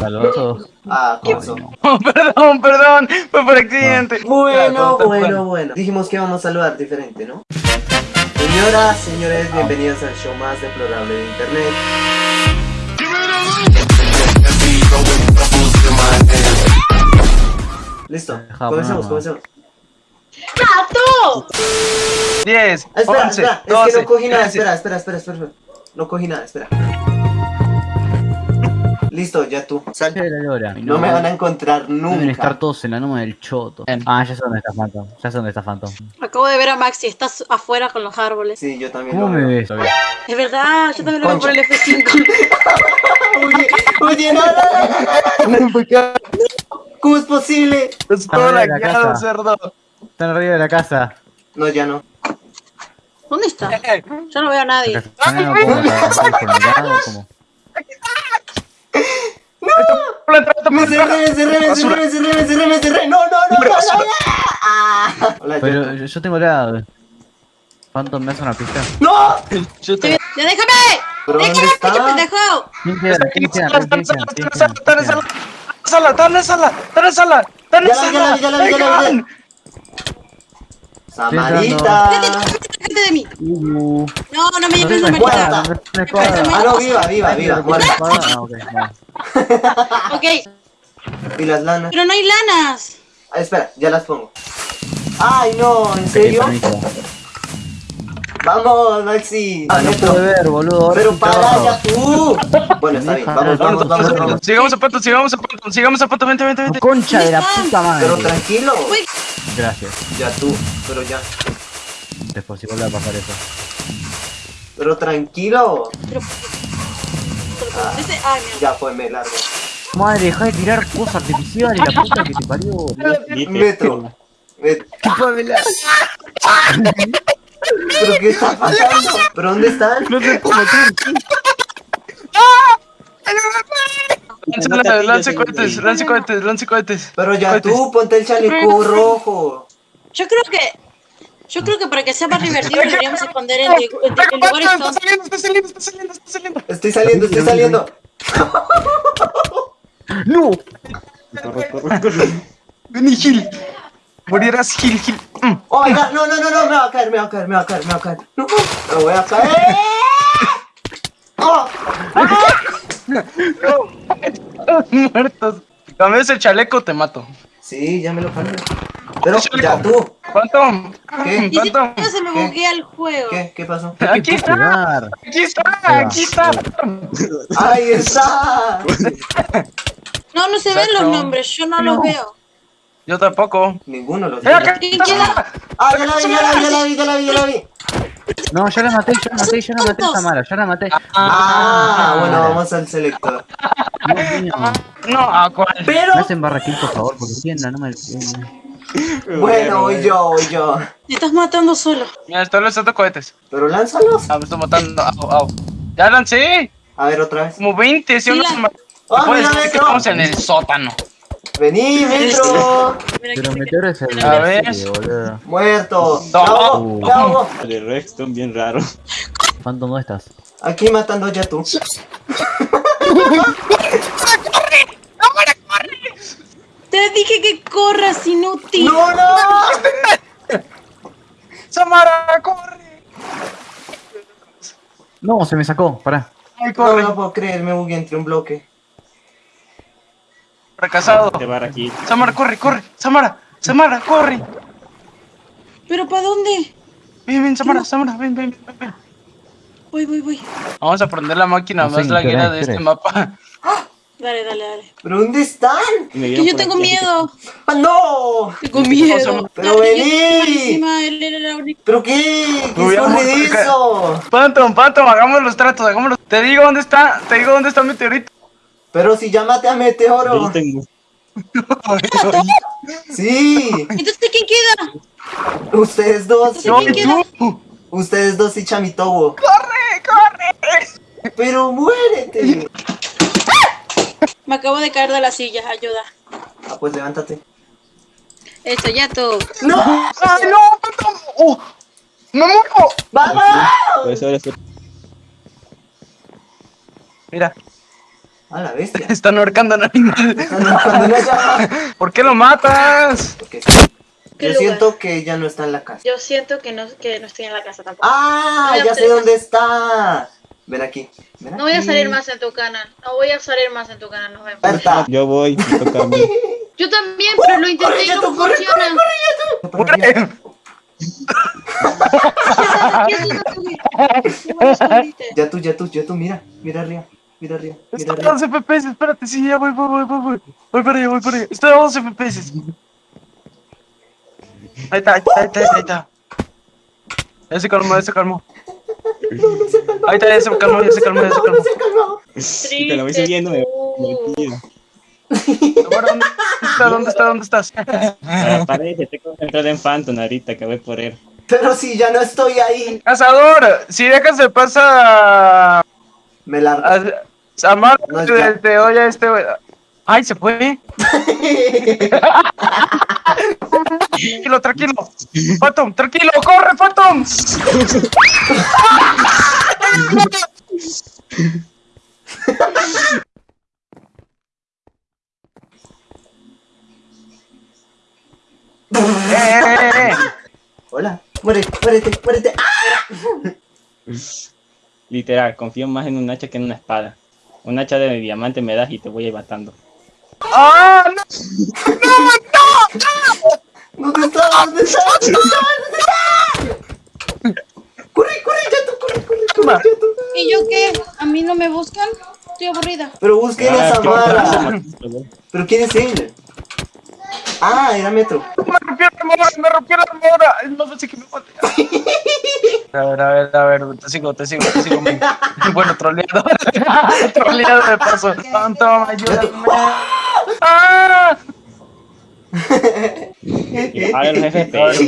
Saludos a todos. Ah. Oh, perdón, perdón, fue por accidente. Bueno, bueno, bueno. Dijimos que vamos a saludar diferente, ¿no? Señoras, señores, bienvenidos al show más deplorable de internet. Listo, comencemos, comencemos. ¡Gato! 10, Ah, espera, 11, espera, es que 12, no cogí nada, 13. espera, espera, espera, espera, espera. No cogí nada, espera. Listo, ya tú. Sal. Che, la lora. No me van a encontrar Deben estar nunca. todos en la noma del choto. Bien. Ah, ya sé dónde está Phantom. Ya sé dónde está Phantom. Acabo de ver a Maxi, estás afuera con los árboles. Sí, yo también ¿Cómo lo me ves? Es verdad, yo también lo veo por el F5. Oye, oye, no, no. ¿Cómo es posible? Es todo laqueado, cerdo. Están arriba de la casa. No, ya no. ¿Dónde está? Yo no veo a nadie. ¿Están en la puerta? ¿Por mi lado o cómo? planta, planta, Me cerré, cerré, cerré, cerré, cerré, me cerré. No, no, no, no, no, no. Ah. Hola, Pero yo. tengo la... Phantom, ¿me hace una pista? ¡No! Yo te- ¡Ya déjame! ¿Pero dónde ¡Déjame, pinche pendejo! ¿Quién queda? ¿Quién queda? ¿Quién sala, queda? ¿Quién sala, queda? en sala, en sala, en sala, está en Ya sala, la vi, Samarita. ¡Déjate de mí! Uh, No, no me no llames tengo no espada. Ah, no, viva, viva, viva, ¿Tienes muerta. Ah, ok, no. Ok, ¿Y las lanas? pero no hay lanas. Ah, espera, ya las pongo. Ay, no, ¿en serio? Vamos, Maxi. Ah, no puedo ver, boludo. ahora Pero para trabajo. ya tú. Bueno, está bien, vamos, vamos, vamos, vamos. Sigamos a Pato, sigamos a Pato, sigamos a Pato, vente, vente, vente. Concha de la puta Pero madre. tranquilo. Uy, Gracias. Ya tú, pero ya. Después si vuelve a pasar eso. Pero tranquilo. pero... pero- ese- Ay, mierda. Ya fue, me largo. Madre, deja de tirar cosas artificiales, la puta que te parió. Metro. Met- ¿Pero qué está pasando? ¿Pero dónde están? No sé cómo Lance, lance cohetes, lance cohetes, lance cohetes. Pero ya tú, ponte el chaleco rojo. Yo creo que... Yo creo que para que sea más divertido deberíamos esconder en, en- lugares saliendo, está saliendo, está saliendo, está saliendo. Estoy saliendo, estoy saliendo. ¡No! Vení, Gil. Morirás, Gil, Gil. Mm. Oh my god, no, no, no, no, me va a caer, me va a caer, me va a caer, me va a caer. No, me voy a caer. Oh, Muertos. Cambias el chaleco, te mato. sí, ya me lo cambié. Pero ya tú. Phantom. ¿Qué? No se me ¿Qué? buguea el juego. ¿Qué? ¿Qué pasó? Aquí está, aquí está, aquí está. ¡Ahí está! No, no se ven los nombres, yo no los veo. Yo tampoco. Ninguno lo ¡Eh, tiene. Ah, ya la vi, ya la vi, ya la vi, ya la vi, ya la vi. No, ya la maté, ya la maté, ya la maté a tontos. Samara, ya la maté. Ah, bueno, vamos al selector. No, ¿a cuál? Pero, Me hacen barraquín, por favor, porque tienen no me... bueno, voy yo, voy yo. Te estás matando solo. Mira, estoy lanzando cohetes. Pero lánzalos. Ah, me estoy matando. Au, au. Ya lancé. A ver, otra vez. Como 20, si Sí, uno la- se ma- ¡Ah, Puedes mira, estamos en el sótano. Vení, metro. Pero meteor es el... A ver. Boludo. Muerto. No. Ahogo, me ahogo. De Rexton, bien raro. Phantom, ¿dónde estás? Aquí matando ya tú. Te dije que corras, inútil. ¡No, no! Samara, corre. No, se me sacó, pará. Ay, No corre. lo puedo creer, me bugué entre un bloque. Fracasado. Te va aquí. Samara, corre, corre. Samara, Samara, corre. ¿Pero para dónde? Ven, ven, Samara, Samara, ven, ven, ven, ven. Voy, voy, voy. Vamos a prender la máquina No más ni la qué hora guía es, de ¿qué este es? mapa. Dale, dale, dale. ¿Pero dónde están? Que yo tengo miedo. ¡Ah, no! Tengo miedo. Pero vení. ¿Pero qué? ¿Qué amor, escurridizo? Phantom, Phantom, hagamos los tratos, hagámoslos. Te digo dónde está, te digo dónde está el meteorito. Pero si llámate a Yo Meteoro. tengo. Sí, Entonces, ¿quién queda? ustedes dos. Yo- ¿Quién queda? tú. Ustedes dos y Chamitobo. ¡Corre, corre! Pero muérete. Me acabo de caer de la silla, ayuda. Ah, pues levántate. Esto, ya tú. ¡No! ¡Ay, no, Phantom! ¡Oh! ¡Me muero! ¡Vamos! Mira. A la bestia. Están ahorcando al animal. Están buscando una llama. ¿Por qué lo matas? Porque sí. ¿Qué Yo lugar? siento que ella no está en la casa. Yo siento que no, que no estoy en la casa tampoco. ¡Ah! A Ya sé dónde está. Ven aquí. Ven No voy a salir más en tu canal. No voy a salir más en tu canal. Nos vemos. Berta. Yo voy, a. Yo también, pero lo intenté corre, y ya no tú, corre, funciona. Para arriba. Ya tú, ya tú, ya tú, mira. Mira arriba. Mira arriba. Mira Está a arriba. 12 FPS, espérate, sí, ya voy, voy, voy, voy, voy. Voy para allá, voy para allá. Está a 12 FPS. Ahí está, ahí está, ahí está, ahí está. Ya se calmó, ya se calmó. Ahí está, ya se calmó, ya se calmó, ya se calmó. Y te lo voy siguiendo, me ¿Dónde está? ¿Dónde está? ¿Dónde estás? Pared, estoy concentrado en Phantom ahorita, que voy por él. Pero si ya no estoy ahí. Cazador, si dejas de pasar Me largo. A Samar, No, a este. Ay, se fue. Tranquilo, tranquilo. Phantom, tranquilo, corre, Phantom. Eh, eh, eh, eh. Hola. Muérete, muérete, muérete. ¡Ah! Literal, confío más en un hacha que en una espada. Un hacha de diamante me das y te voy a ir matando. ¡Ah, no! ¿Dónde está? ¿Dónde está? ¿Dónde está? ¿Dónde está? Corre, corre, ya tú, corre, corre, corre. ¿Y yo qué? ¿A mí no me buscan? Estoy aburrida. Pero busquen a Ah, Samara. ¿Pero quién es él? Ah, era Metro. Me armadura, me rompió la armadura. No sé que me mate. A ver, a ver, a ver, te sigo, te sigo, te sigo. muy- Bueno, troleado. troleado de paso. Phantom, ayúdame. ¡Ah! Hagan los FPS.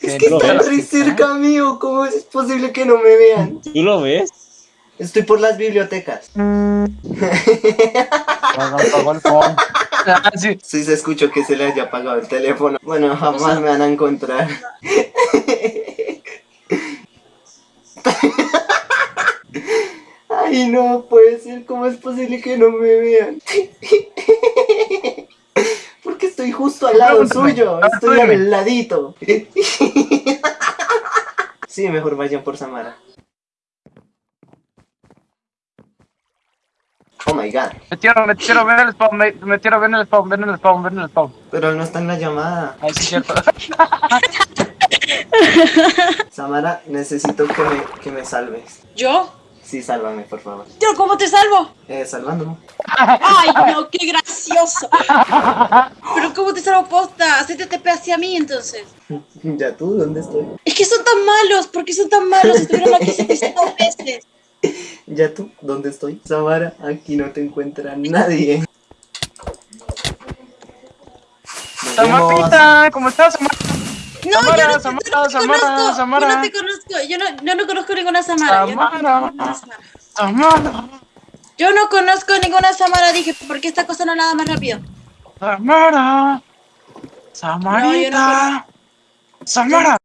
Es que están re cerca mío, ¿cómo es posible que no me vean? ¿Tú lo ves? Estoy por las bibliotecas. Apagó el phone. Ah, sí. Sí se escuchó que se le haya apagado el teléfono. Bueno, jamás me van a encontrar. Ay, no puede ser. ¿Cómo es posible que no me vean? Porque estoy justo al lado suyo. Estoy al ladito. Sí, mejor vayan por Samara. Oh my god. Metieron, metieron, ven el spawn, me- metieron, ven el spawn, ven el spawn, ven el spawn. Pero él no está en la llamada. Ahí sí cierto. Samara, necesito que me, que me salves. ¿Yo? Sí, sálvame, por favor. ¿Yo cómo te salvo? Eh, salvándome. ¡Ay, no! ¡Qué gracioso! ¿Pero cómo te salvo posta? Hacete TP hacia mí, entonces. Ya tú, ¿dónde estoy? Es que son tan malos. ¿Por qué son tan malos? Estuvieron aquí 700 veces. Ya tú, ¿dónde estoy? Samara, aquí no te encuentra nadie. Samarita, ¿cómo estás, Samar? No, Samara, yo no, Samara, yo no te Samara, conozco. Samara. Yo no te conozco. Yo no, yo no conozco ninguna Samara. Yo no Samara. ninguna Samara. Samara, Yo no conozco ninguna Samara, dije, porque esta cosa no nada más rápido. Samara. Samarita. Samara.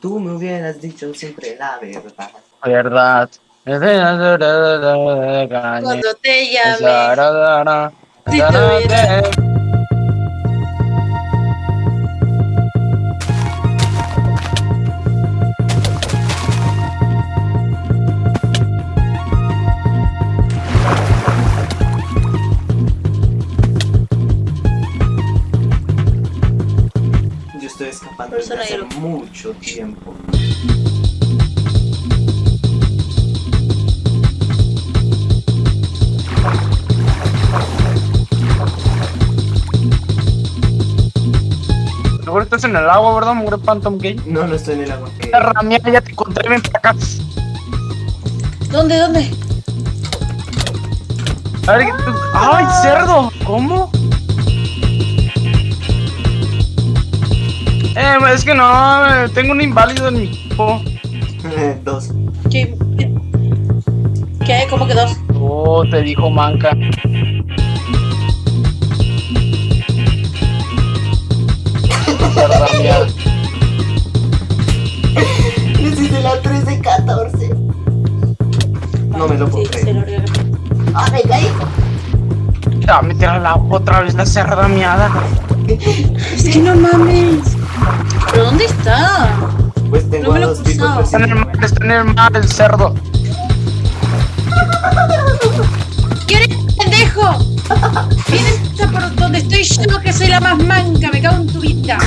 Tú me hubieras dicho siempre la verdad. Verdad. Cuando te llame. Si eso lo- mucho tiempo. Seguro estás en el agua, ¿verdad, mugre Phantom Gay? No, no estoy en el agua. Perra mía, ya te encontré, ven para acá. ¿Dónde, dónde? A ver, ¿qué tú- ¡Ay, cerdo! ¿Cómo? Eh, es que no, eh, tengo un inválido en mi equipo. Dos. ¿Qué? ¿Qué? ¿Cómo que dos? Oh, te dijo manca. Hice la 13, 14. No me lo puedo Sí, creer. se lo regalé. ¡Ah, me caí! Ya, meter a la otra vez la cerda miada. Es que no mames. ¿Pero dónde está? Pues tengo No me lo dos he tipos cruzado. Está en el mar, está en el mar el cerdo. ¿Quién es pendejo? ¿Quién está por donde estoy yo que soy la más manca? Me cago en tu vida.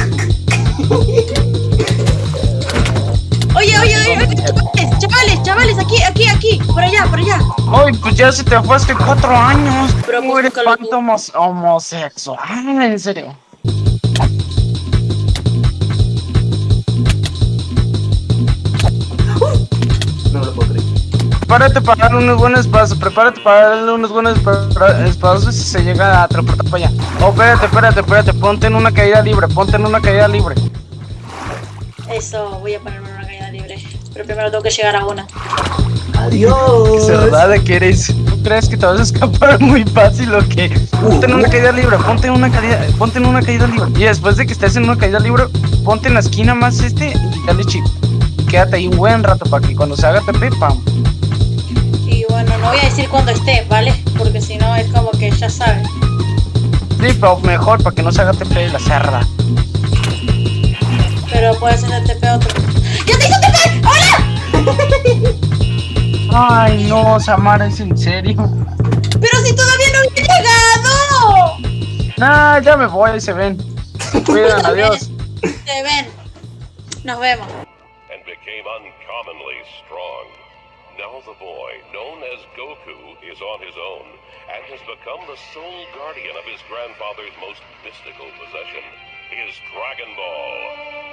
Oye, oye, oye, oye, chavales, chavales, chavales, aquí, aquí, aquí, por allá, por allá. Ay, pues ya se te fue hace cuatro años. Pero pues eres cuánto homos- homosexual, en serio. Prepárate para darle unos buenos espacios, prepárate para darle unos buenos espacios si se llega a transportar para allá. Oh, espérate, espérate, espérate, ponte en una caída libre, ponte en una caída libre. Eso, voy a ponerme en una caída libre. Pero primero tengo que llegar a una. Adiós. ¿Verdad de que eres? ¿Tú crees que te vas a escapar muy fácil o qué? Ponte en una caída libre, ponte en una caída, ponte en una caída libre. Y después de que estés en una caída libre, ponte en la esquina más este y dale chip. Quédate ahí un buen rato para que cuando se haga TP, pam. No voy a decir cuándo esté, ¿vale? Porque si no es como que ya sabes. Sí, pero mejor para que no se haga TP la cerda. Pero puede ser el TP otro. ¡Ya te hizo TP! ¡Hola! Ay, no, Samara, es en serio. ¡Pero si todavía no había llegado! Nah, ya me voy, se ven. Cuidan, adiós. Se ven. Nos vemos. and became uncommonly strong. Now the boy, known as Goku, is on his own and has become the sole guardian of his grandfather's most mystical possession, his Dragon Ball.